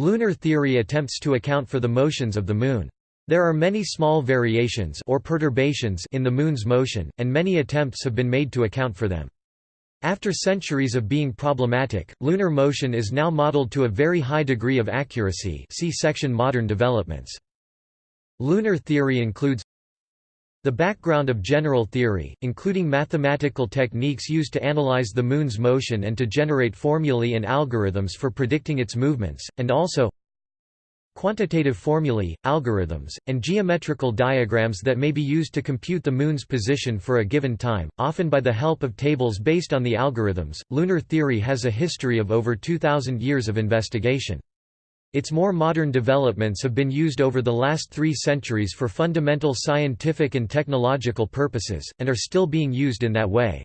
Lunar theory attempts to account for the motions of the Moon. There are many small variations or perturbations in the Moon's motion, and many attempts have been made to account for them. After centuries of being problematic, lunar motion is now modeled to a very high degree of accuracy see section Modern developments. Lunar theory includes the background of general theory, including mathematical techniques used to analyze the Moon's motion and to generate formulae and algorithms for predicting its movements, and also quantitative formulae, algorithms, and geometrical diagrams that may be used to compute the Moon's position for a given time, often by the help of tables based on the algorithms. Lunar theory has a history of over 2,000 years of investigation. Its more modern developments have been used over the last three centuries for fundamental scientific and technological purposes, and are still being used in that way.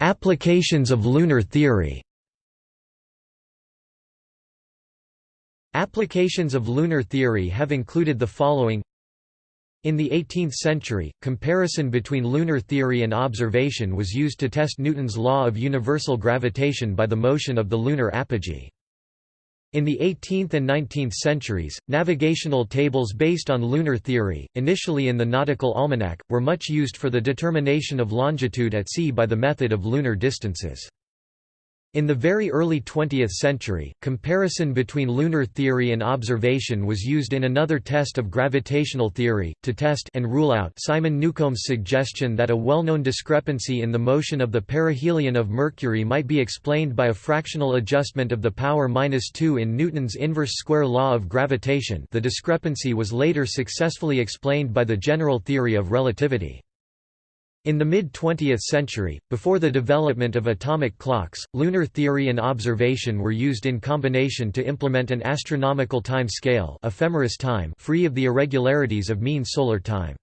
Applications of lunar theory Applications of lunar theory have included the following In the 18th century, comparison between lunar theory and observation was used to test Newton's law of universal gravitation by the motion of the lunar apogee. In the 18th and 19th centuries, navigational tables based on lunar theory, initially in the Nautical Almanac, were much used for the determination of longitude at sea by the method of lunar distances. In the very early 20th century, comparison between lunar theory and observation was used in another test of gravitational theory, to test and rule out Simon Newcomb's suggestion that a well-known discrepancy in the motion of the perihelion of Mercury might be explained by a fractional adjustment of the power minus 2 in Newton's inverse square law of gravitation the discrepancy was later successfully explained by the general theory of relativity. In the mid-20th century, before the development of atomic clocks, lunar theory and observation were used in combination to implement an astronomical time scale ephemeris time free of the irregularities of mean solar time.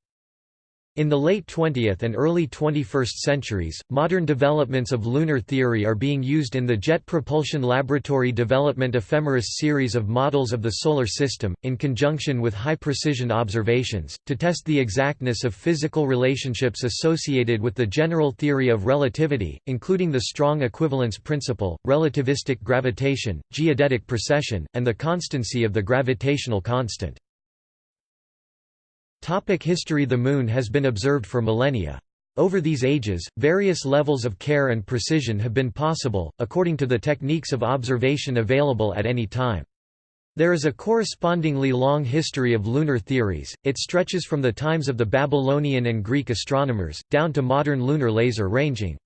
In the late 20th and early 21st centuries, modern developments of lunar theory are being used in the Jet Propulsion Laboratory Development Ephemeris series of models of the Solar System, in conjunction with high-precision observations, to test the exactness of physical relationships associated with the general theory of relativity, including the strong equivalence principle, relativistic gravitation, geodetic precession, and the constancy of the gravitational constant. Topic history The Moon has been observed for millennia. Over these ages, various levels of care and precision have been possible, according to the techniques of observation available at any time. There is a correspondingly long history of lunar theories, it stretches from the times of the Babylonian and Greek astronomers, down to modern lunar laser ranging.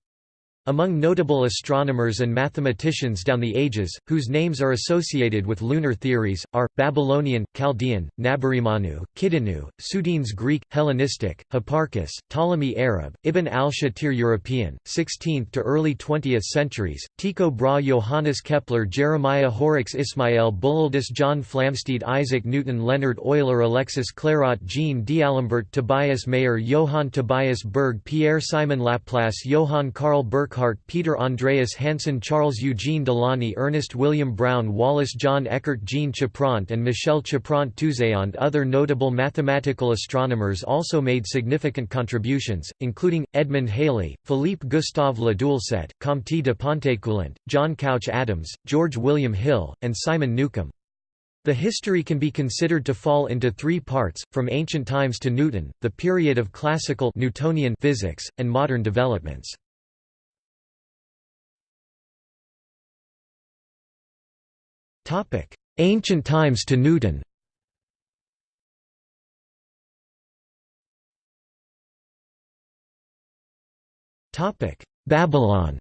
Among notable astronomers and mathematicians down the ages, whose names are associated with lunar theories, are, Babylonian, Chaldean, Naburimannu, Kidinu, Sudines Greek, Hellenistic, Hipparchus, Ptolemy Arab, Ibn al-Shatir European, 16th to early 20th centuries, Tycho Brahe Johannes Kepler Jeremiah Horrocks Ismail Bullialdus John Flamsteed Isaac Newton Leonhard Euler Alexis Clairaut Jean D'Alembert Tobias Mayer Johann Tobias Bürg Pierre Simon Laplace Johann Karl Burckhardt Peter Andreas Hansen Charles Eugene Delaunay Ernest William Brown Wallace John Eckert Jean Chapront and Michel Chapront Touzeant Other notable mathematical astronomers also made significant contributions, including, Edmund Halley, Philippe Gustave Le Doulcet, Comte de Pontécoulant, John Couch Adams, George William Hill, and Simon Newcomb. The history can be considered to fall into three parts, from ancient times to Newton, the period of classical Newtonian physics, and modern developments. Topic: Ancient times to Newton. Topic: Babylon.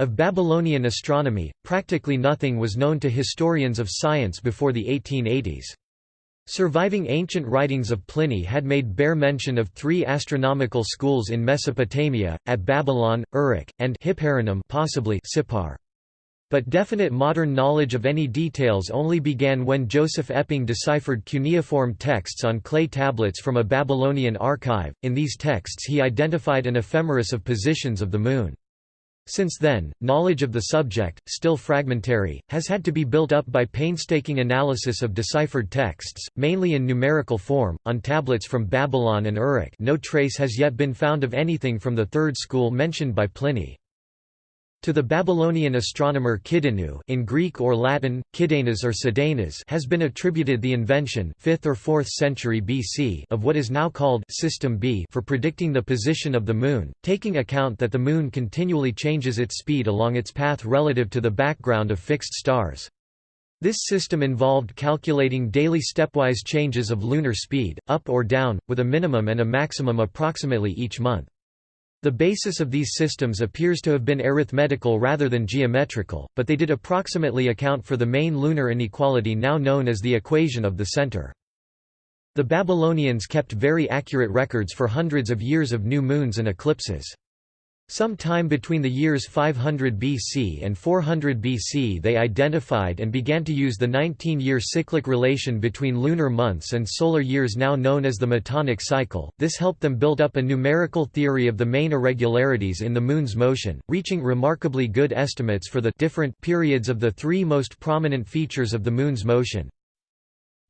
Of Babylonian astronomy, practically nothing was known to historians of science before the 1880s. Surviving ancient writings of Pliny had made bare mention of three astronomical schools in Mesopotamia, at Babylon, Uruk, and Hipparenum possibly Sippar. But definite modern knowledge of any details only began when Joseph Epping deciphered cuneiform texts on clay tablets from a Babylonian archive. In these texts he identified an ephemeris of positions of the Moon. Since then, knowledge of the subject, still fragmentary, has had to be built up by painstaking analysis of deciphered texts, mainly in numerical form, on tablets from Babylon and Uruk no trace has yet been found of anything from the third school mentioned by Pliny. To the Babylonian astronomer Kidinu in Greek or Latin, Kidenas or Cidenas has been attributed the invention 5th or 4th century BC of what is now called System B for predicting the position of the Moon, taking account that the Moon continually changes its speed along its path relative to the background of fixed stars. This system involved calculating daily stepwise changes of lunar speed, up or down, with a minimum and a maximum approximately each month. The basis of these systems appears to have been arithmetical rather than geometrical, but they did approximately account for the main lunar inequality now known as the equation of the center. The Babylonians kept very accurate records for hundreds of years of new moons and eclipses. Some time between the years 500 BC and 400 BC they identified and began to use the 19-year cyclic relation between lunar months and solar years now known as the Metonic cycle. This helped them build up a numerical theory of the main irregularities in the moon's motion, reaching remarkably good estimates for the different periods of the three most prominent features of the moon's motion.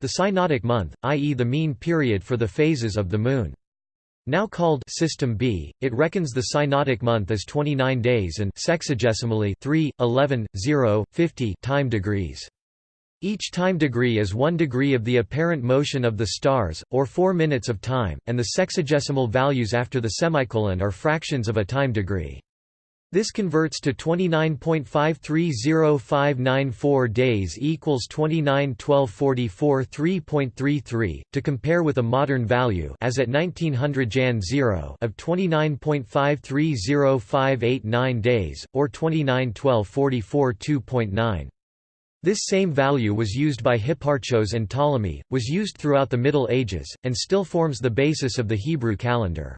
The synodic month, i.e. the mean period for the phases of the moon. Now called System B, it reckons the synodic month as 29 days and sexagesimally 3, 11, 0, 50 time degrees. Each time degree is one degree of the apparent motion of the stars, or 4 minutes of time, and the sexagesimal values after the semicolon are fractions of a time degree. This converts to 29.530594 days equals 291244 3.33 to compare with a modern value as at 1900 Jan 0 of 29.530589 days or 291244 2.9. This same value was used by Hipparchos and Ptolemy, was used throughout the Middle Ages, and still forms the basis of the Hebrew calendar.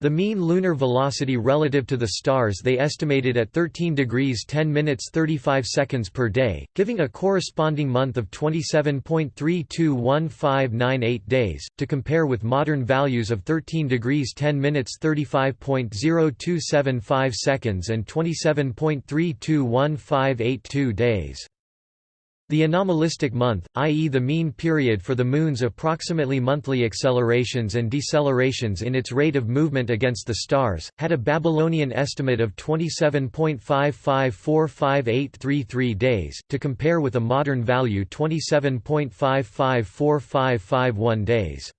The mean lunar velocity relative to the stars they estimated at 13 degrees 10 minutes 35 seconds per day, giving a corresponding month of 27.321598 days, to compare with modern values of 13 degrees 10 minutes 35.0275 seconds and 27.321582 days. The anomalistic month, i.e. the mean period for the Moon's approximately monthly accelerations and decelerations in its rate of movement against the stars, had a Babylonian estimate of 27.5545833 days, to compare with a modern value 27.554551 days.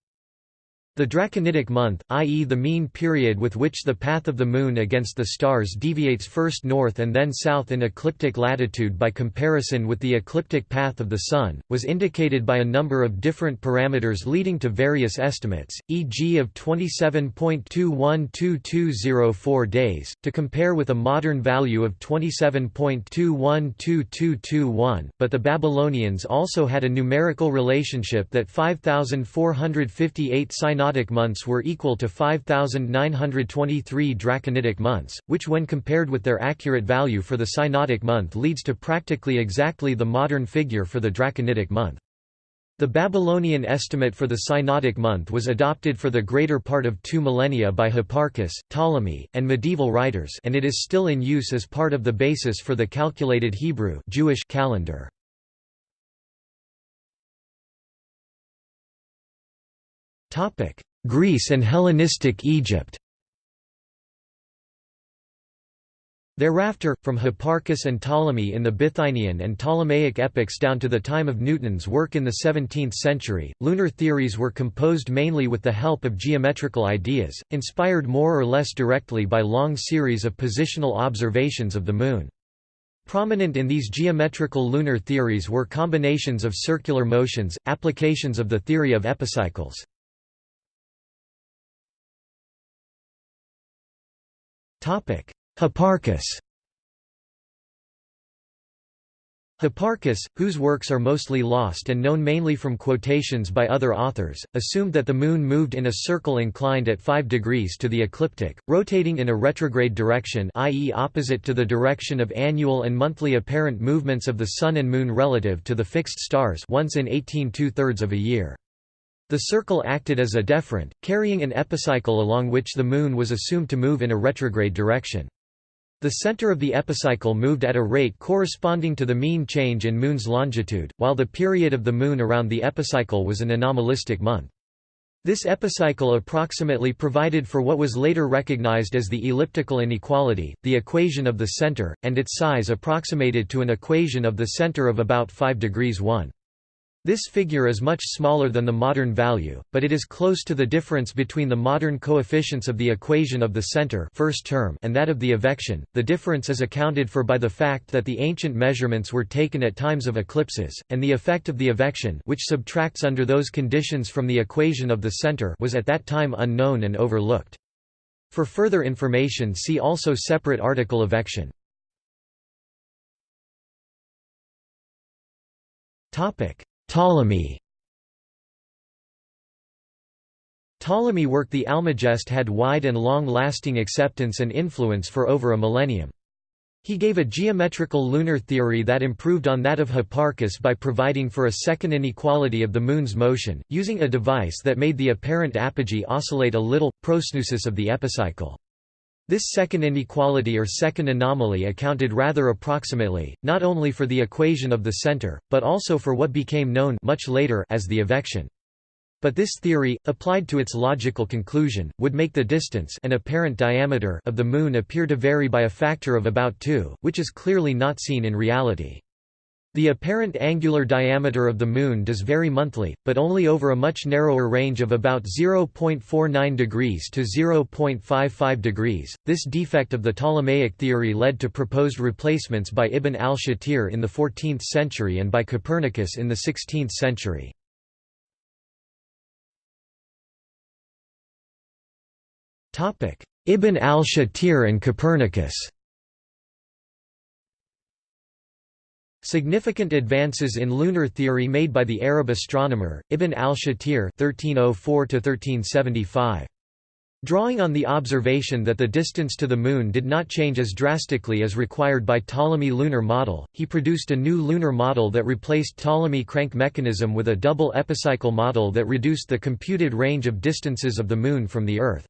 The draconitic month, i.e. the mean period with which the path of the Moon against the stars deviates first north and then south in ecliptic latitude by comparison with the ecliptic path of the Sun, was indicated by a number of different parameters leading to various estimates, e.g. of 27.212204 days, to compare with a modern value of 27.212221, but the Babylonians also had a numerical relationship that 5458 synodic synodic months were equal to 5,923 draconitic months, which when compared with their accurate value for the synodic month leads to practically exactly the modern figure for the draconitic month. The Babylonian estimate for the synodic month was adopted for the greater part of two millennia by Hipparchus, Ptolemy, and medieval writers and it is still in use as part of the basis for the calculated Hebrew Jewish calendar. Greece and Hellenistic Egypt Thereafter, from Hipparchus and Ptolemy in the Bithynian and Ptolemaic epochs down to the time of Newton's work in the 17th century, lunar theories were composed mainly with the help of geometrical ideas, inspired more or less directly by long series of positional observations of the Moon. Prominent in these geometrical lunar theories were combinations of circular motions, applications of the theory of epicycles. Hipparchus Hipparchus, whose works are mostly lost and known mainly from quotations by other authors, assumed that the Moon moved in a circle inclined at 5 degrees to the ecliptic, rotating in a retrograde direction i.e. opposite to the direction of annual and monthly apparent movements of the Sun and Moon relative to the fixed stars once in 18 two-thirds of a year. The circle acted as a deferent, carrying an epicycle along which the Moon was assumed to move in a retrograde direction. The center of the epicycle moved at a rate corresponding to the mean change in Moon's longitude, while the period of the Moon around the epicycle was an anomalistic month. This epicycle approximately provided for what was later recognized as the elliptical inequality, the equation of the center, and its size approximated to an equation of the center of about 5 degrees 1. This figure is much smaller than the modern value, but it is close to the difference between the modern coefficients of the equation of the center first term and that of the evection. The difference is accounted for by the fact that the ancient measurements were taken at times of eclipses, and the effect of the evection which subtracts under those conditions from the equation of the center was at that time unknown and overlooked. For further information see also separate article evection. Topic Ptolemy Ptolemy work The Almagest had wide and long-lasting acceptance and influence for over a millennium. He gave a geometrical lunar theory that improved on that of Hipparchus by providing for a second inequality of the Moon's motion, using a device that made the apparent apogee oscillate a little, prosneusis of the epicycle. This second inequality or second anomaly accounted rather approximately, not only for the equation of the center, but also for what became known much later as the evection. But this theory, applied to its logical conclusion, would make the distance and apparent diameter of the Moon appear to vary by a factor of about 2, which is clearly not seen in reality. The apparent angular diameter of the Moon does vary monthly, but only over a much narrower range of about 0.49 degrees to 0.55 degrees. This defect of the Ptolemaic theory led to proposed replacements by Ibn al-Shatir in the 14th century and by Copernicus in the 16th century. Ibn al-Shatir and Copernicus Significant advances in lunar theory made by the Arab astronomer, Ibn al-Shatir Drawing on the observation that the distance to the Moon did not change as drastically as required by Ptolemy lunar model, he produced a new lunar model that replaced Ptolemy crank mechanism with a double epicycle model that reduced the computed range of distances of the Moon from the Earth.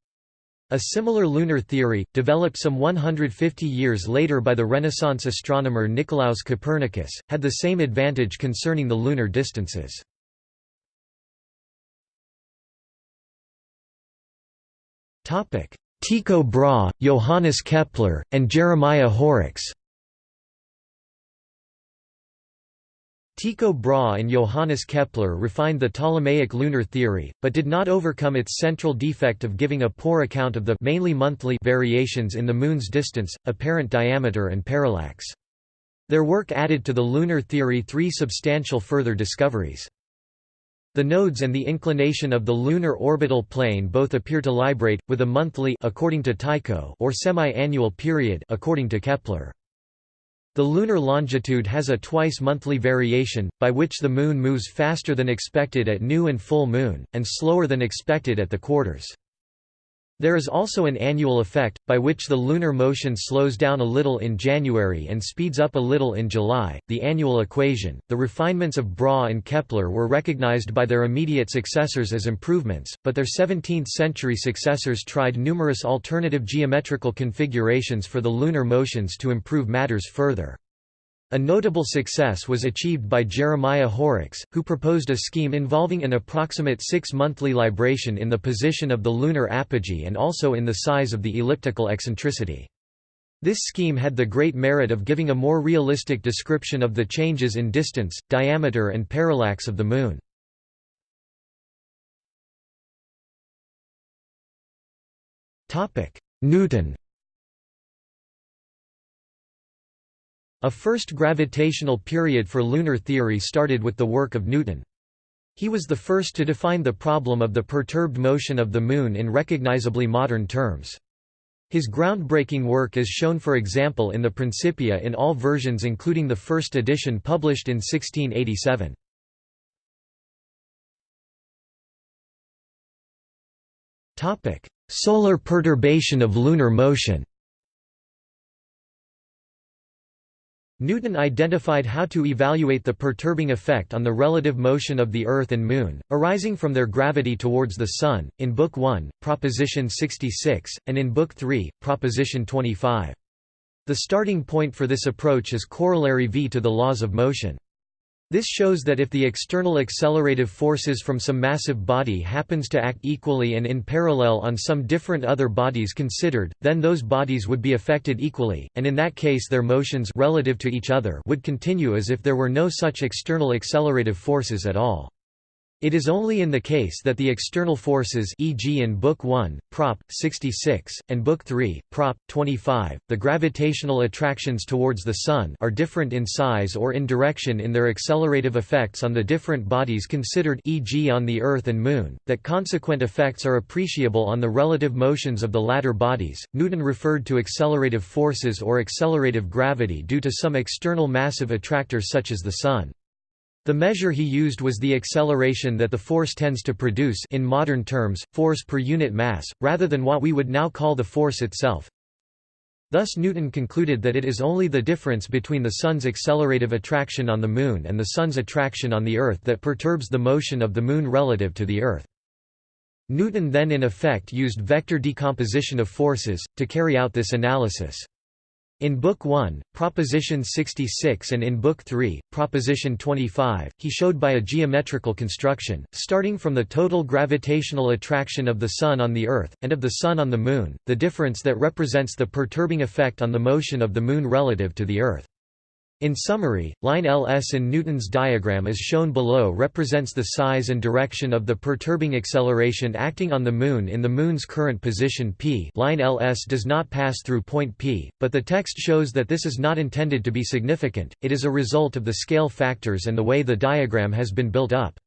A similar lunar theory, developed some 150 years later by the Renaissance astronomer Nicolaus Copernicus, had the same advantage concerning the lunar distances. Tycho Brahe, Johannes Kepler, and Jeremiah Horrocks Tycho Brahe and Johannes Kepler refined the Ptolemaic lunar theory, but did not overcome its central defect of giving a poor account of the mainly monthly variations in the Moon's distance, apparent diameter and parallax. Their work added to the lunar theory three substantial further discoveries. The nodes and the inclination of the lunar orbital plane both appear to librate, with a monthly according to Tycho or semi-annual period according to Kepler. The lunar longitude has a twice-monthly variation, by which the Moon moves faster than expected at new and full moon, and slower than expected at the quarters. There is also an annual effect, by which the lunar motion slows down a little in January and speeds up a little in July. The annual equation, the refinements of Brahe and Kepler were recognized by their immediate successors as improvements, but their 17th century successors tried numerous alternative geometrical configurations for the lunar motions to improve matters further. A notable success was achieved by Jeremiah Horrocks, who proposed a scheme involving an approximate six-monthly libration in the position of the lunar apogee and also in the size of the elliptical eccentricity. This scheme had the great merit of giving a more realistic description of the changes in distance, diameter and parallax of the Moon. Newton A first gravitational period for lunar theory started with the work of Newton. He was the first to define the problem of the perturbed motion of the Moon in recognizably modern terms. His groundbreaking work is shown for example in the Principia in all versions including the first edition published in 1687. Solar perturbation of lunar motion Newton identified how to evaluate the perturbing effect on the relative motion of the Earth and Moon, arising from their gravity towards the Sun, in Book 1, Proposition 66, and in Book 3, Proposition 25. The starting point for this approach is corollary v to the laws of motion. This shows that if the external accelerative forces from some massive body happens to act equally and in parallel on some different other bodies considered, then those bodies would be affected equally, and in that case their motions relative to each other would continue as if there were no such external accelerative forces at all. It is only in the case that the external forces e.g. in Book 1, Prop. 66, and Book 3, Prop. 25, the gravitational attractions towards the Sun are different in size or in direction in their accelerative effects on the different bodies considered e.g. on the Earth and Moon, that consequent effects are appreciable on the relative motions of the latter bodies. Newton referred to accelerative forces or accelerative gravity due to some external massive attractor such as the Sun. The measure he used was the acceleration that the force tends to produce in modern terms, force per unit mass, rather than what we would now call the force itself. Thus Newton concluded that it is only the difference between the Sun's accelerative attraction on the Moon and the Sun's attraction on the Earth that perturbs the motion of the Moon relative to the Earth. Newton then in effect used vector decomposition of forces, to carry out this analysis. In Book 1, Proposition 66 and in Book 3, Proposition 25, he showed by a geometrical construction, starting from the total gravitational attraction of the Sun on the Earth, and of the Sun on the Moon, the difference that represents the perturbing effect on the motion of the Moon relative to the Earth. In summary, line Ls in Newton's diagram as shown below represents the size and direction of the perturbing acceleration acting on the Moon in the Moon's current position p line Ls does not pass through point p, but the text shows that this is not intended to be significant, it is a result of the scale factors and the way the diagram has been built up.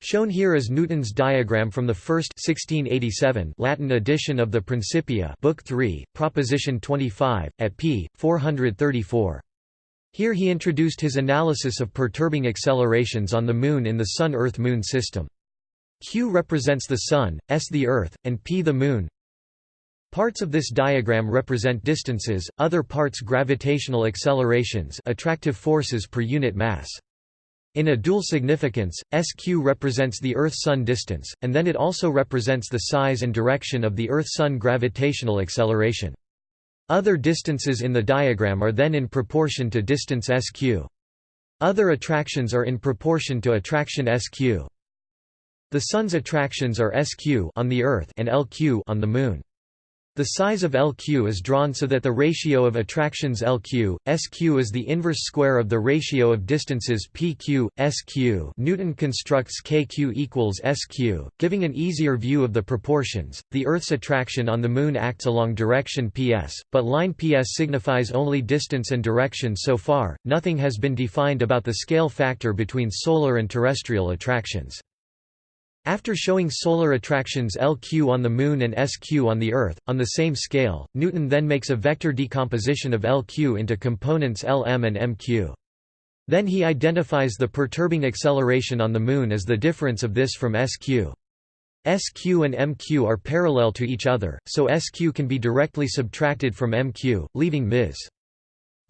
Shown here is Newton's diagram from the first 1687 Latin edition of the Principia Book 3, Proposition 25, at p. 434. Here he introduced his analysis of perturbing accelerations on the Moon in the Sun-Earth-Moon system. Q represents the Sun, S the Earth, and P the Moon. Parts of this diagram represent distances, other parts gravitational accelerations attractive forces per unit mass. In a dual significance, SQ represents the Earth-Sun distance, and then it also represents the size and direction of the Earth-Sun gravitational acceleration. Other distances in the diagram are then in proportion to distance SQ. Other attractions are in proportion to attraction SQ. The Sun's attractions are SQ on the Earth and LQ on the Moon. The size of LQ is drawn so that the ratio of attractions LQ, SQ is the inverse square of the ratio of distances PQ, SQ. Newton constructs KQ equals SQ, giving an easier view of the proportions. The Earth's attraction on the Moon acts along direction PS, but line PS signifies only distance and direction so far. Nothing has been defined about the scale factor between solar and terrestrial attractions. After showing solar attractions LQ on the Moon and SQ on the Earth, on the same scale, Newton then makes a vector decomposition of LQ into components Lm and Mq. Then he identifies the perturbing acceleration on the Moon as the difference of this from SQ. SQ and MQ are parallel to each other, so SQ can be directly subtracted from MQ, leaving Ms.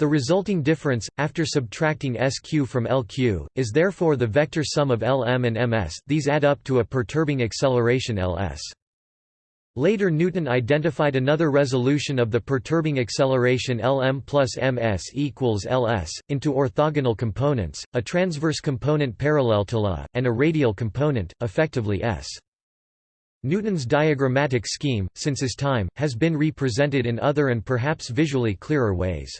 The resulting difference, after subtracting SQ from LQ, is therefore the vector sum of Lm and ms these add up to a perturbing acceleration Ls. Later Newton identified another resolution of the perturbing acceleration Lm plus ms equals Ls, into orthogonal components, a transverse component parallel to La, and a radial component, effectively S. Newton's diagrammatic scheme, since his time, has been represented in other and perhaps visually clearer ways.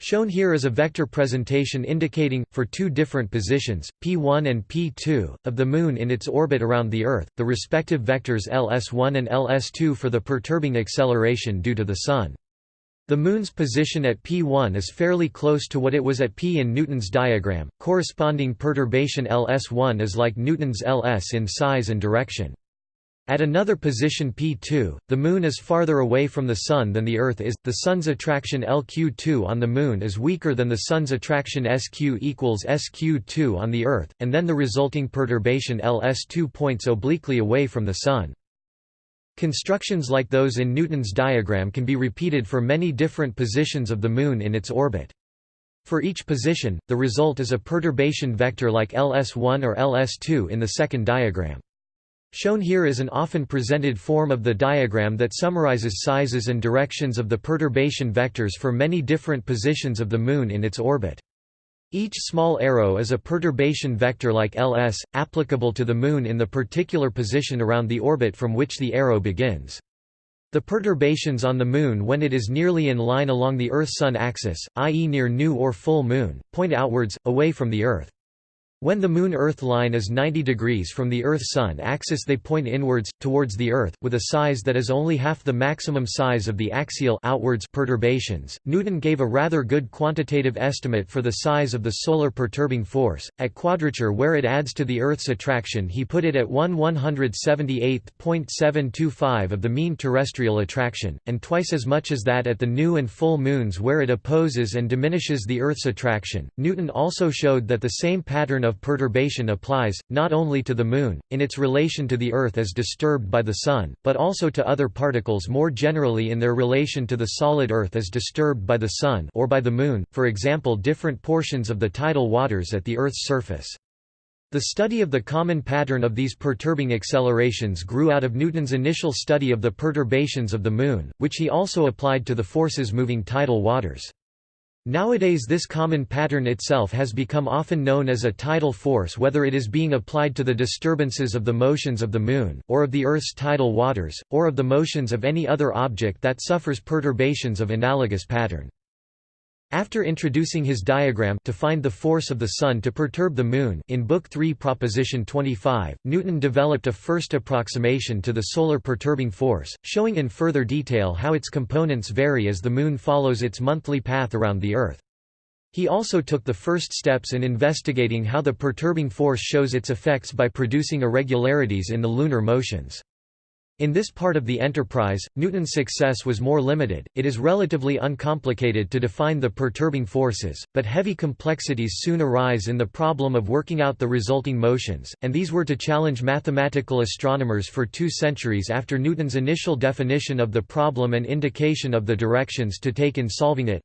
Shown here is a vector presentation indicating, for two different positions, p1 and p2, of the Moon in its orbit around the Earth, the respective vectors ls1 and ls2 for the perturbing acceleration due to the Sun. The Moon's position at p1 is fairly close to what it was at p in Newton's diagram, corresponding perturbation ls1 is like Newton's ls in size and direction. At another position P2, the Moon is farther away from the Sun than the Earth is, the Sun's attraction LQ2 on the Moon is weaker than the Sun's attraction SQ equals SQ2 on the Earth, and then the resulting perturbation LS2 points obliquely away from the Sun. Constructions like those in Newton's diagram can be repeated for many different positions of the Moon in its orbit. For each position, the result is a perturbation vector like LS1 or LS2 in the second diagram. Shown here is an often presented form of the diagram that summarizes sizes and directions of the perturbation vectors for many different positions of the Moon in its orbit. Each small arrow is a perturbation vector like Ls, applicable to the Moon in the particular position around the orbit from which the arrow begins. The perturbations on the Moon when it is nearly in line along the Earth-Sun axis, i.e. near new or full Moon, point outwards, away from the Earth. When the Moon-Earth line is 90 degrees from the Earth-Sun axis they point inwards, towards the Earth, with a size that is only half the maximum size of the axial outwards perturbations. Newton gave a rather good quantitative estimate for the size of the solar perturbing force. At quadrature where it adds to the Earth's attraction he put it at 1 178.725 of the mean terrestrial attraction, and twice as much as that at the new and full moons where it opposes and diminishes the Earth's attraction. Newton also showed that the same pattern of perturbation applies, not only to the Moon, in its relation to the Earth as disturbed by the Sun, but also to other particles more generally in their relation to the solid Earth as disturbed by the Sun or by the Moon, for example different portions of the tidal waters at the Earth's surface. The study of the common pattern of these perturbing accelerations grew out of Newton's initial study of the perturbations of the Moon, which he also applied to the forces moving tidal waters. Nowadays this common pattern itself has become often known as a tidal force whether it is being applied to the disturbances of the motions of the Moon, or of the Earth's tidal waters, or of the motions of any other object that suffers perturbations of analogous pattern. After introducing his diagram to find the force of the Sun to perturb the Moon in Book 3 Proposition 25, Newton developed a first approximation to the solar perturbing force, showing in further detail how its components vary as the Moon follows its monthly path around the Earth. He also took the first steps in investigating how the perturbing force shows its effects by producing irregularities in the lunar motions. In this part of the enterprise, Newton's success was more limited, it is relatively uncomplicated to define the perturbing forces, but heavy complexities soon arise in the problem of working out the resulting motions, and these were to challenge mathematical astronomers for two centuries after Newton's initial definition of the problem and indication of the directions to take in solving it.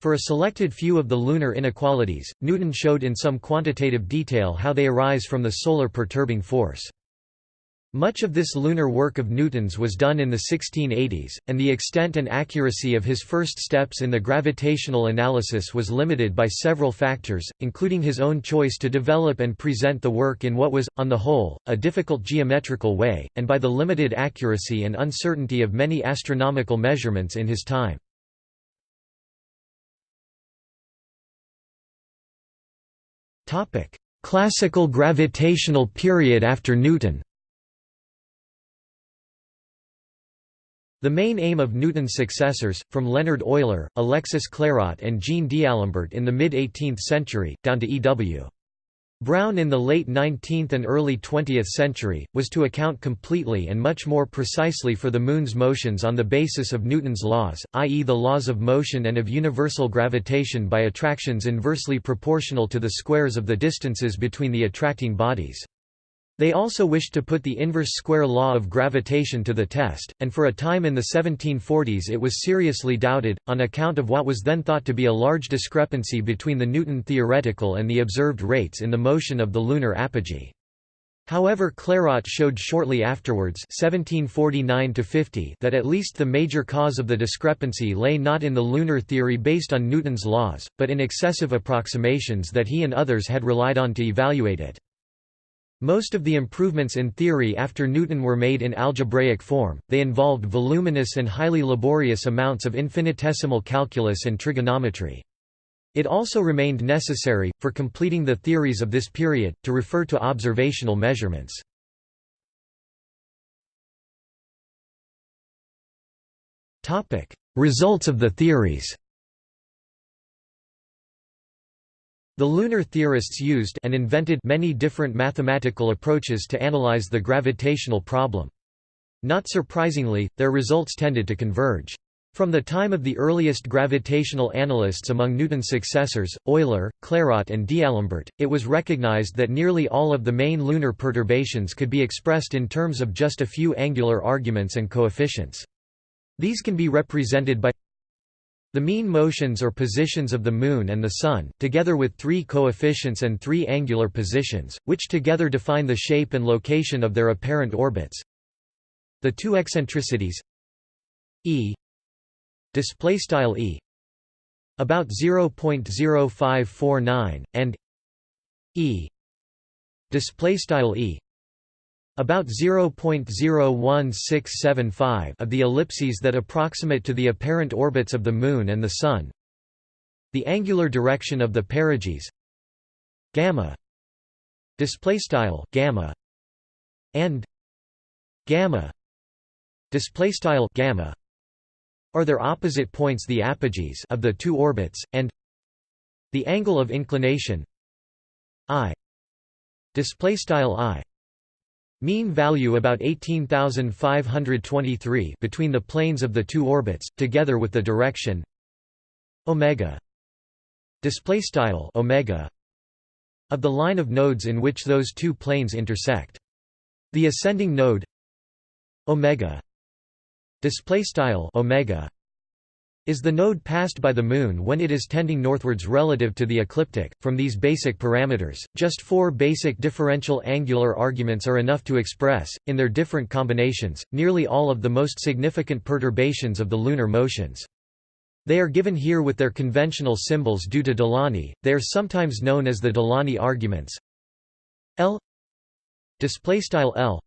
For a selected few of the lunar inequalities, Newton showed in some quantitative detail how they arise from the solar perturbing force. Much of this lunar work of Newton's was done in the 1680s, and the extent and accuracy of his first steps in the gravitational analysis was limited by several factors, including his own choice to develop and present the work in what was, on the whole, a difficult geometrical way, and by the limited accuracy and uncertainty of many astronomical measurements in his time. Classical gravitational period after Newton The main aim of Newton's successors, from Leonhard Euler, Alexis Clairaut and Jean d'Alembert in the mid-18th century, down to E.W. Brown in the late 19th and early 20th century, was to account completely and much more precisely for the Moon's motions on the basis of Newton's laws, i.e. the laws of motion and of universal gravitation by attractions inversely proportional to the squares of the distances between the attracting bodies. They also wished to put the inverse square law of gravitation to the test, and for a time in the 1740s it was seriously doubted, on account of what was then thought to be a large discrepancy between the Newton theoretical and the observed rates in the motion of the lunar apogee. However Clairaut showed shortly afterwards 1749 that at least the major cause of the discrepancy lay not in the lunar theory based on Newton's laws, but in excessive approximations that he and others had relied on to evaluate it. Most of the improvements in theory after Newton were made in algebraic form, they involved voluminous and highly laborious amounts of infinitesimal calculus and trigonometry. It also remained necessary, for completing the theories of this period, to refer to observational measurements. Results of the theories The lunar theorists used and invented many different mathematical approaches to analyze the gravitational problem. Not surprisingly, their results tended to converge. From the time of the earliest gravitational analysts among Newton's successors, Euler, Clairaut and D'Alembert, it was recognized that nearly all of the main lunar perturbations could be expressed in terms of just a few angular arguments and coefficients. These can be represented by The mean motions or positions of the Moon and the Sun, together with three coefficients and three angular positions, which together define the shape and location of their apparent orbits. The two eccentricities e display style e about 0.0549 and e display style e about 0.01675 of the ellipses that approximate to the apparent orbits of the Moon and the Sun. The angular direction of the perigees gamma display style gamma and gamma display style gamma are their opposite points the apogees of the two orbits and the angle of inclination i display style i Mean value about 18,523 between the planes of the two orbits, together with the direction omega display style omega of the line of nodes in which those two planes intersect. The ascending node omega display style omega is the node passed by the Moon when it is tending northwards relative to the ecliptic. From these basic parameters, just four basic differential angular arguments are enough to express, in their different combinations, nearly all of the most significant perturbations of the lunar motions. They are given here with their conventional symbols due to Delaunay. They are sometimes known as the Delaunay arguments. L L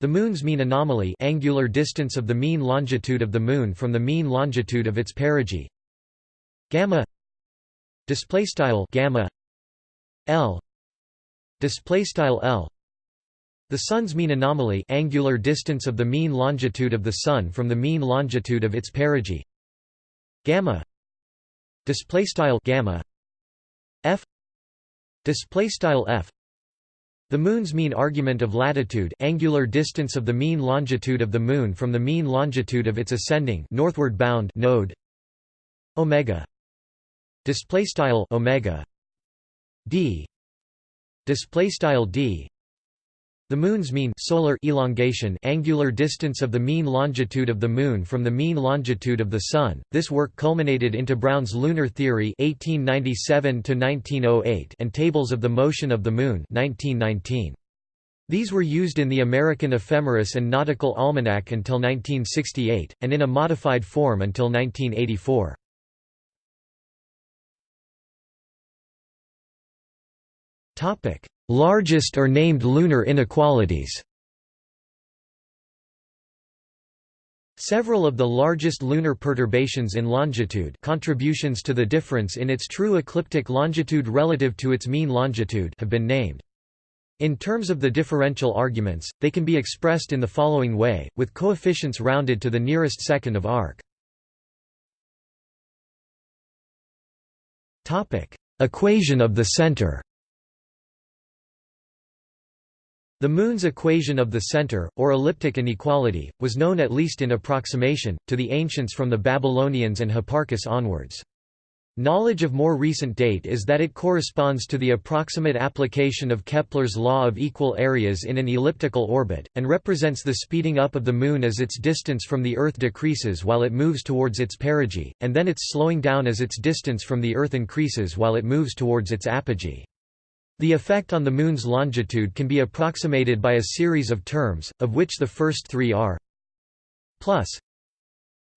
the Moon's mean anomaly angular distance of the mean longitude of the Moon from the mean longitude of its perigee. Gamma display style gamma L display style L. The Sun's mean anomaly angular distance of the mean longitude of the Sun from the mean longitude of its perigee. Gamma display style gamma F display style F the Moon's mean argument of latitude angular distance of the mean longitude of the Moon from the mean longitude of its ascending northward bound node omega display style omega d display style d the Moon's mean solar elongation angular distance of the mean longitude of the Moon from the mean longitude of the Sun. This work culminated into Brown's Lunar Theory (1897–1908) and Tables of the Motion of the Moon (1919). These were used in the American Ephemeris and Nautical Almanac until 1968, and in a modified form until 1984. Topic: Largest or named lunar inequalities Several of the largest lunar perturbations in longitude contributions to the difference in its true ecliptic longitude relative to its mean longitude have been named. In terms of the differential arguments, they can be expressed in the following way, with coefficients rounded to the nearest second of arc. Equation of the center The Moon's equation of the center, or elliptic inequality, was known at least in approximation, to the ancients from the Babylonians and Hipparchus onwards. Knowledge of more recent date is that it corresponds to the approximate application of Kepler's law of equal areas in an elliptical orbit, and represents the speeding up of the Moon as its distance from the Earth decreases while it moves towards its perigee, and then its slowing down as its distance from the Earth increases while it moves towards its apogee. The effect on the Moon's longitude can be approximated by a series of terms, of which the first three are plus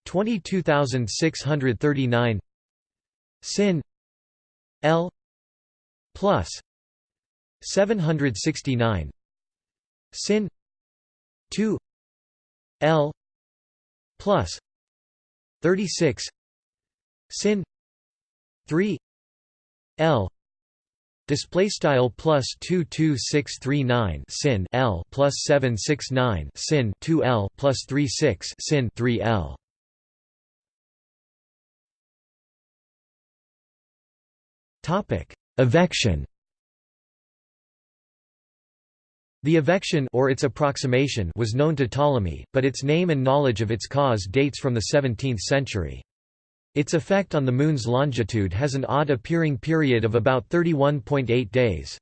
22639 sin L plus 769 sin 2 L plus 36 sin 3 L Display style plus two two six three nine sin L plus seven six nine sin two L plus three six sin three L. Topic: Evection. The evection or its approximation was known to Ptolemy, but its name and knowledge of its cause dates from the 17th century. Its effect on the Moon's longitude has an odd appearing period of about 31.8 days.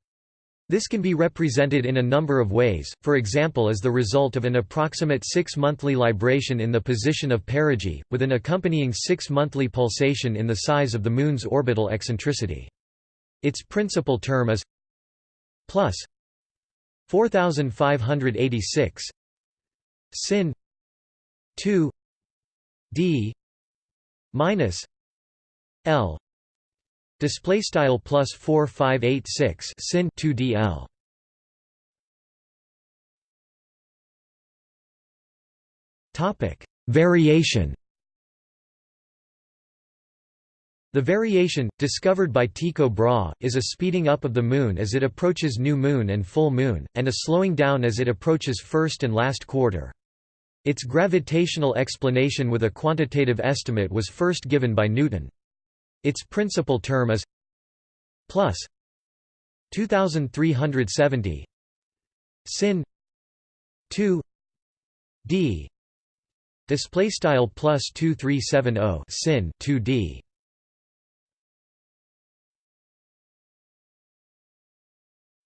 This can be represented in a number of ways, for example as the result of an approximate six-monthly libration in the position of perigee, with an accompanying six-monthly pulsation in the size of the Moon's orbital eccentricity. Its principal term is plus 4586 sin 2 d minus l display style plus 4586 sin 2 dl topic variation The variation, discovered by Tycho Brahe, is a speeding up of the Moon as it approaches new moon and full moon, and a slowing down as it approaches first and last quarter. Its gravitational explanation with a quantitative estimate was first given by Newton. Its principal term is plus 2370 sin 2 d display style plus 2370 sin 2d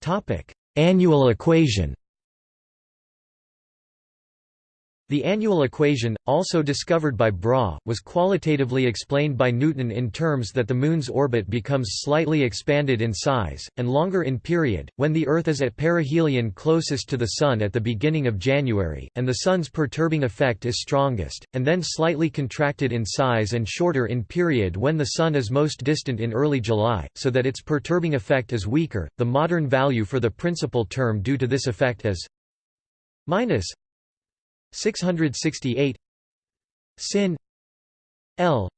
topic. Annual equation The annual equation, also discovered by Brahe, was qualitatively explained by Newton in terms that the Moon's orbit becomes slightly expanded in size, and longer in period, when the Earth is at perihelion closest to the Sun at the beginning of January, and the Sun's perturbing effect is strongest, and then slightly contracted in size and shorter in period when the Sun is most distant in early July, so that its perturbing effect is weaker. The modern value for the principal term due to this effect is minus 668 sin. L.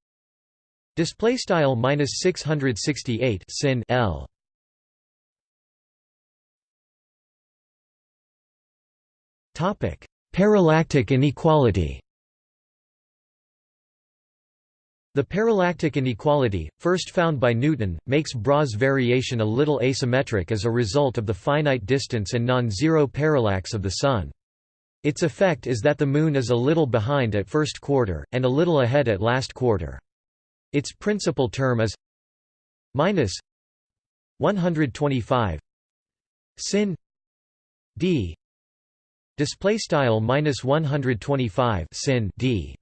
Display style minus 668 sin. L. Topic. Parallactic inequality. The parallactic inequality, first found by Newton, makes Brahe's variation a little asymmetric as a result of the finite distance and non-zero parallax of the Sun. Its effect is that the Moon is a little behind at first quarter, and a little ahead at last quarter. Its principal term is minus 125 sin d. Display style minus 125 sin d.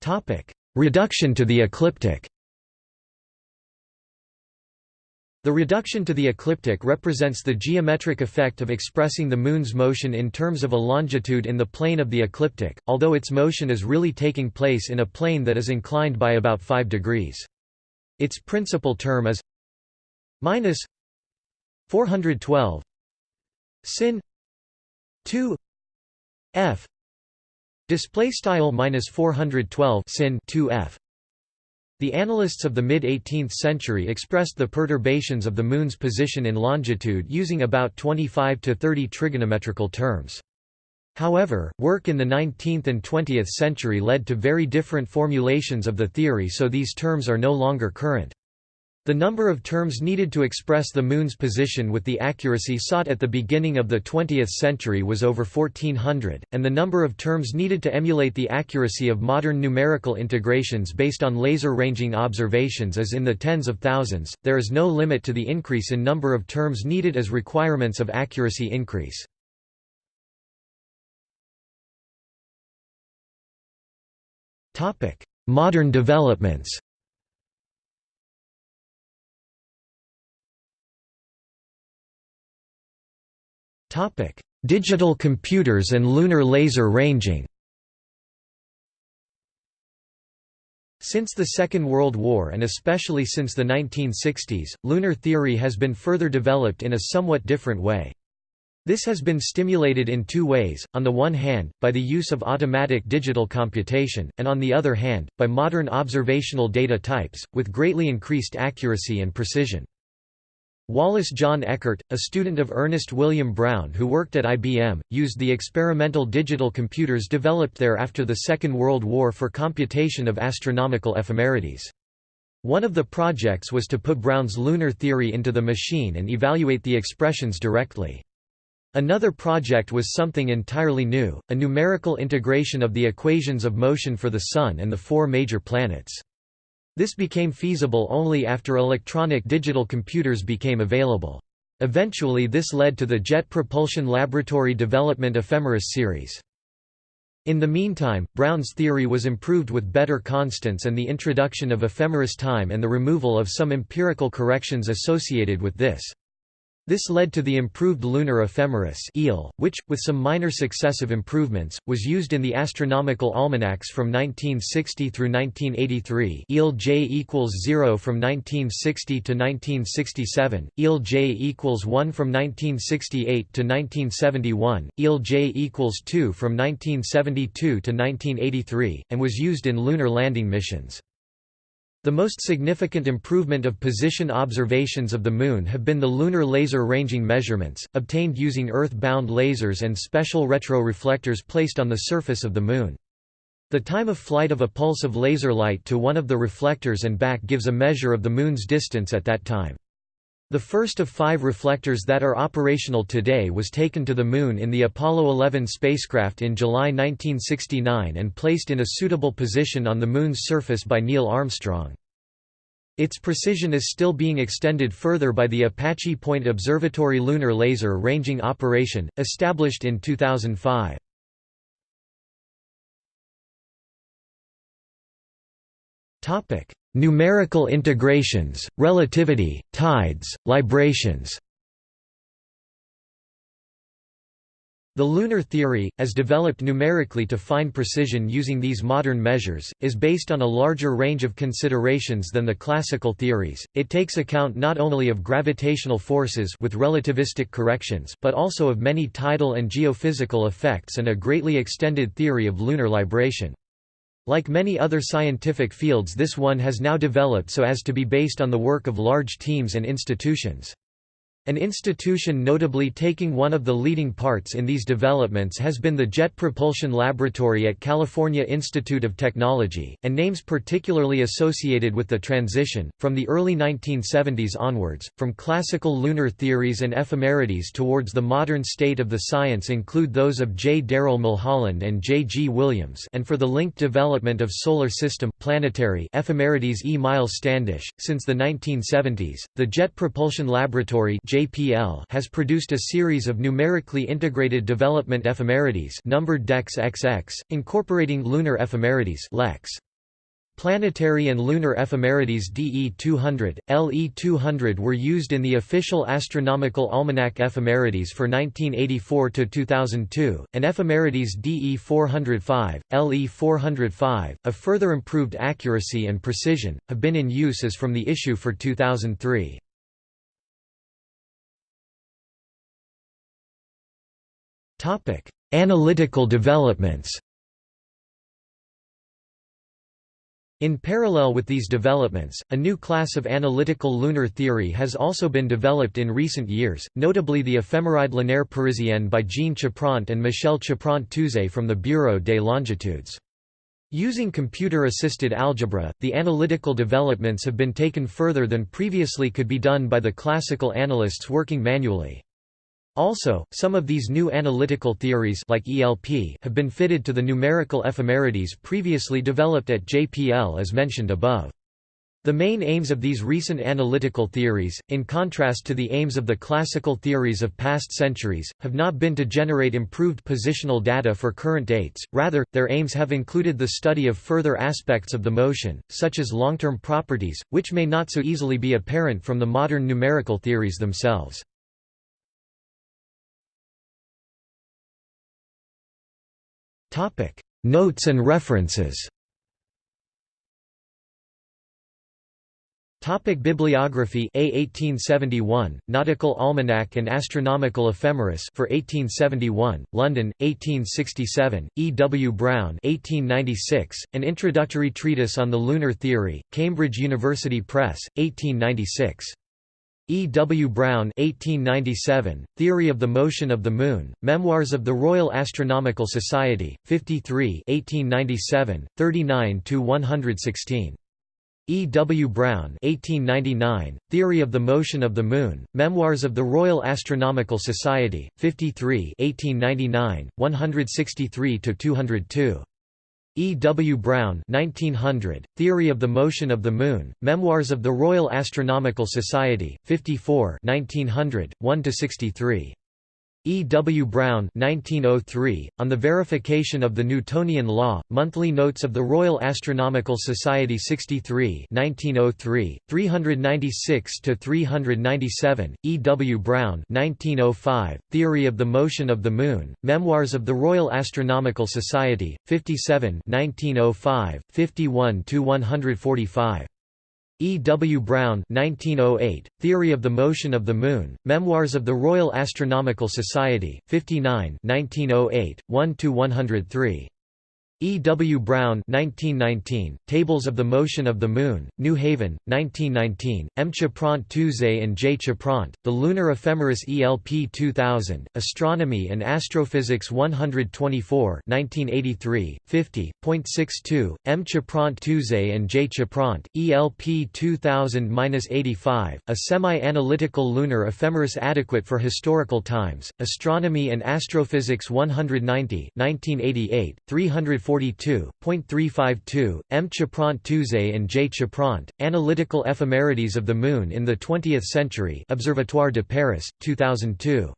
Topic. Reduction to the ecliptic The reduction to the ecliptic represents the geometric effect of expressing the Moon's motion in terms of a longitude in the plane of the ecliptic, although its motion is really taking place in a plane that is inclined by about 5 degrees. Its principal term is minus 412 sin 2 f display style minus 412 sin 2 f the analysts of the mid-18th century expressed the perturbations of the Moon's position in longitude using about 25 to 30 trigonometrical terms. However, work in the 19th and 20th century led to very different formulations of the theory so these terms are no longer current. The number of terms needed to express the Moon's position with the accuracy sought at the beginning of the 20th century was over 1400, and the number of terms needed to emulate the accuracy of modern numerical integrations based on laser ranging observations is in the tens of thousands. There is no limit to the increase in number of terms needed as requirements of accuracy increase. Modern developments Topic: Digital computers and lunar laser ranging. Since the Second World War and especially since the 1960s, lunar theory has been further developed in a somewhat different way. This has been stimulated in two ways, on the one hand, by the use of automatic digital computation, and on the other hand, by modern observational data types, with greatly increased accuracy and precision. Wallace John Eckert, a student of Ernest William Brown who worked at IBM, used the experimental digital computers developed there after the Second World War for computation of astronomical ephemerides. One of the projects was to put Brown's lunar theory into the machine and evaluate the expressions directly. Another project was something entirely new, a numerical integration of the equations of motion for the Sun and the four major planets. This became feasible only after electronic digital computers became available. Eventually this led to the Jet Propulsion Laboratory development Ephemeris series. In the meantime, Brown's theory was improved with better constants and the introduction of ephemeris time and the removal of some empirical corrections associated with this. This led to the improved lunar ephemeris which, with some minor successive improvements, was used in the astronomical almanacs from 1960 through 1983 EEL J equals 0 from 1960 to 1967, EEL J equals 1 from 1968 to 1971, EEL J equals 2 from 1972 to 1983, and was used in lunar landing missions. The most significant improvement of position observations of the Moon have been the lunar laser ranging measurements, obtained using Earth-bound lasers and special retroreflectors placed on the surface of the Moon. The time of flight of a pulse of laser light to one of the reflectors and back gives a measure of the Moon's distance at that time. The first of five reflectors that are operational today was taken to the Moon in the Apollo 11 spacecraft in July 1969 and placed in a suitable position on the Moon's surface by Neil Armstrong. Its precision is still being extended further by the Apache Point Observatory Lunar Laser Ranging Operation, established in 2005. Numerical integrations, relativity, tides, librations The lunar theory, as developed numerically to fine precision using these modern measures, is based on a larger range of considerations than the classical theories. It takes account not only of gravitational forces with relativistic corrections, but also of many tidal and geophysical effects and a greatly extended theory of lunar libration. Like many other scientific fields this one has now developed so as to be based on the work of large teams and institutions. An institution notably taking one of the leading parts in these developments has been the Jet Propulsion Laboratory at California Institute of Technology, and names particularly associated with the transition, from the early 1970s onwards, from classical lunar theories and ephemerides towards the modern state of the science include those of J. Darrell Mulholland and J. G. Williams and for the linked development of solar system planetary ephemerides E. Miles Standish. Since the 1970s, the Jet Propulsion Laboratory JPL has produced a series of numerically integrated development ephemerides numbered DEX XX, incorporating lunar ephemerides LEX. Planetary and lunar ephemerides DE200, LE200 were used in the official astronomical almanac ephemerides for 1984–2002, and ephemerides DE405, LE405, of further improved accuracy and precision, have been in use as from the issue for 2003. Topic: Analytical developments. In parallel with these developments, a new class of analytical lunar theory has also been developed in recent years, notably the éphéméride lunaire parisienne by Jean Chapront and Michelle Chapront-Touzé from the Bureau des Longitudes. Using computer-assisted algebra, the analytical developments have been taken further than previously could be done by the classical analysts working manually. Also, some of these new analytical theories like ELP have been fitted to the numerical ephemerides previously developed at JPL as mentioned above. The main aims of these recent analytical theories, in contrast to the aims of the classical theories of past centuries, have not been to generate improved positional data for current dates, rather, their aims have included the study of further aspects of the motion, such as long-term properties, which may not so easily be apparent from the modern numerical theories themselves. Topic: Notes and references. Topic Bibliography A 1871, Nautical Almanac and Astronomical Ephemeris for 1871, London, 1867, E. W. Brown 1896, An Introductory Treatise on the Lunar Theory, Cambridge University Press, 1896. E. W. Brown 1897, Theory of the Motion of the Moon, Memoirs of the Royal Astronomical Society, 53 1897, 39–116. E. W. Brown 1899, Theory of the Motion of the Moon, Memoirs of the Royal Astronomical Society, 53 1899, 163–202. E. W. Brown 1900, Theory of the Motion of the Moon, Memoirs of the Royal Astronomical Society, 54 1900, 1–63. E. W. Brown 1903, On the Verification of the Newtonian Law, Monthly Notes of the Royal Astronomical Society 63 1903, 396–397, E. W. Brown 1905, Theory of the Motion of the Moon, Memoirs of the Royal Astronomical Society, 57 1905, 51–145. E. W. Brown 1908, Theory of the Motion of the Moon, Memoirs of the Royal Astronomical Society, 59 1908, 1–103. E. W. Brown 1919, Tables of the Motion of the Moon, New Haven, 1919, M. Chapront Touze and J. Chapront, The Lunar Ephemeris ELP 2000, Astronomy and Astrophysics 124 1983, 50.62, M. Chapront Touze and J. Chapront, ELP 2000-85, A Semi-Analytical Lunar Ephemeris Adequate for Historical Times, Astronomy and Astrophysics 190 1988, 340 42.352, M. Chapront Touze and J. Chapront, Analytical Ephemerides of the Moon in the Twentieth Century Observatoire de Paris, 2002.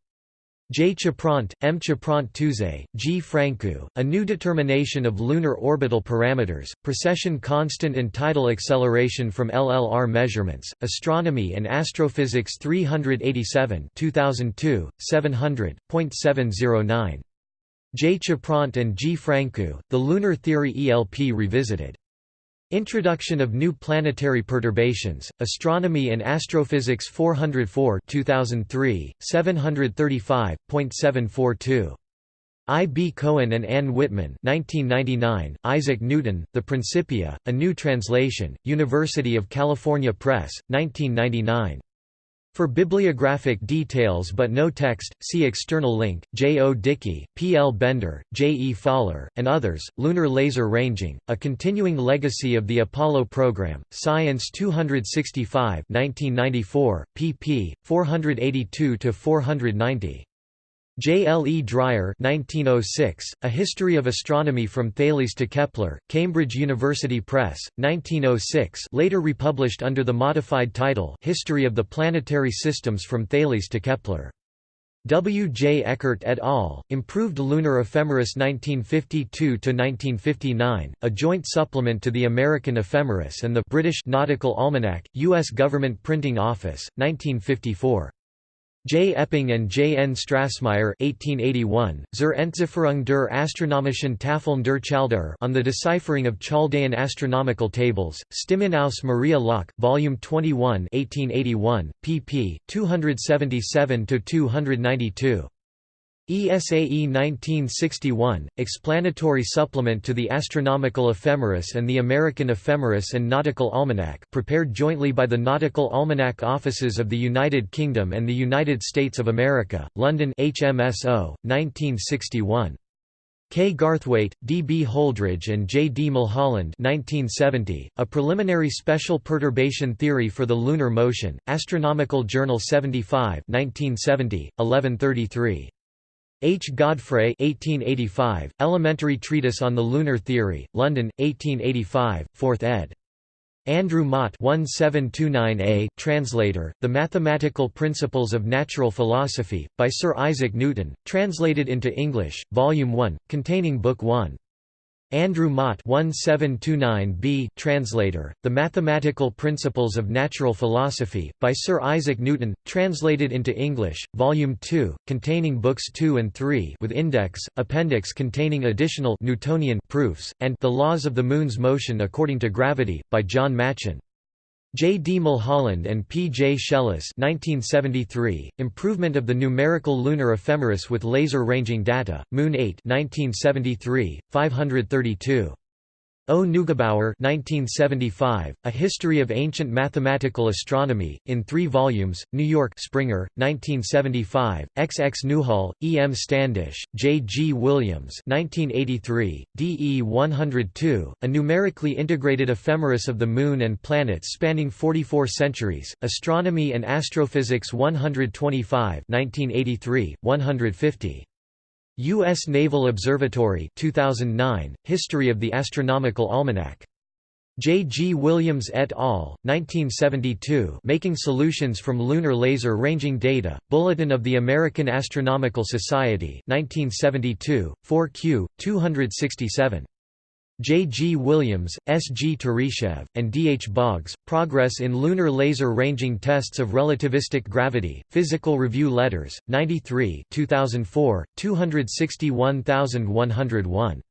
J. Chapront, M. Chapront Touze, G. Francou, A New Determination of Lunar Orbital Parameters, Precession Constant and Tidal Acceleration from LLR Measurements, Astronomy and Astrophysics 387 2002, 700.709. J. Chapront and G. Francou, The Lunar Theory ELP Revisited. Introduction of New Planetary Perturbations, Astronomy and Astrophysics 404 2003, 735.742. I. B. Cohen and Anne Whitman 1999, Isaac Newton, The Principia, A New Translation, University of California Press, 1999. For bibliographic details but no text, see external link, J. O. Dickey, P. L. Bender, J. E. Faller, and others, Lunar Laser Ranging, A Continuing Legacy of the Apollo Program, Science 265 1994, pp. 482–490. J. L. E. Dreyer 1906, A History of Astronomy from Thales to Kepler, Cambridge University Press, 1906 later republished under the modified title History of the Planetary Systems from Thales to Kepler. W. J. Eckert et al., Improved Lunar Ephemeris 1952–1959, a joint supplement to the American Ephemeris and the British Nautical Almanac, U.S. Government Printing Office, 1954. J. Epping and J. N. Strassmaier 1881, Zur Entzifferung der astronomischen Tafeln der Chaldäer on the deciphering of Chaldean astronomical tables, Stimmen aus Maria Laach, Volume 21 1881, pp. 277–292. ESAE 1961, explanatory supplement to the Astronomical Ephemeris and the American Ephemeris and Nautical Almanac prepared jointly by the Nautical Almanac Offices of the United Kingdom and the United States of America, London HMSO, 1961. K. Garthwaite, D. B. Holdridge and J. D. Mulholland 1970, A Preliminary Special Perturbation Theory for the Lunar Motion, Astronomical Journal 75 1970, 1133. H. Godfray 1885, Elementary Treatise on the Lunar Theory, London, 1885, 4th ed. Andrew Motte 1729a, translator, The Mathematical Principles of Natural Philosophy, by Sir Isaac Newton, translated into English, Volume 1, containing Book 1. Andrew Motte 1729b, translator, The Mathematical Principles of Natural Philosophy, by Sir Isaac Newton, translated into English, Volume 2, containing Books 2 and 3 with index, appendix containing additional Newtonian proofs, and The Laws of the Moon's Motion According to Gravity, by John Machin. J. D. Mulholland and P. J. Shelus 1973, Improvement of the Numerical Lunar Ephemeris with Laser Ranging Data, Moon 8 1973, 532. O. Neugebauer 1975, A History of Ancient Mathematical Astronomy, in three volumes, New York Springer, 1975, X. X. Newhall, E. M. Standish, J. G. Williams 1983, D. E. 102, A Numerically Integrated Ephemeris of the Moon and Planets Spanning 44 Centuries, Astronomy and Astrophysics 125 1983, 150. U.S. Naval Observatory 2009, History of the Astronomical Almanac. J. G. Williams et al., 1972 Making Solutions from Lunar Laser Ranging Data, Bulletin of the American Astronomical Society 1972, 4Q, 267. J. G. Williams, S. G. Turyshev, and D. H. Boggs, Progress in Lunar Laser Ranging Tests of Relativistic Gravity, Physical Review Letters, 93 2004, 261101.